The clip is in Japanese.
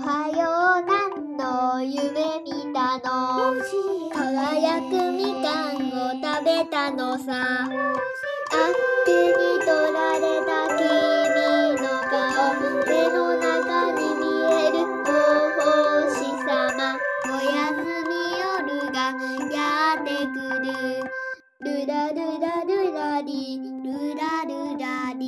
はよう何の夢見たの？輝くみかんを食べたのさ。あっけに取られた君の顔。目の中に見えるお星様。おやすみ夜がやってくる。ルラルラルラリルラルラリ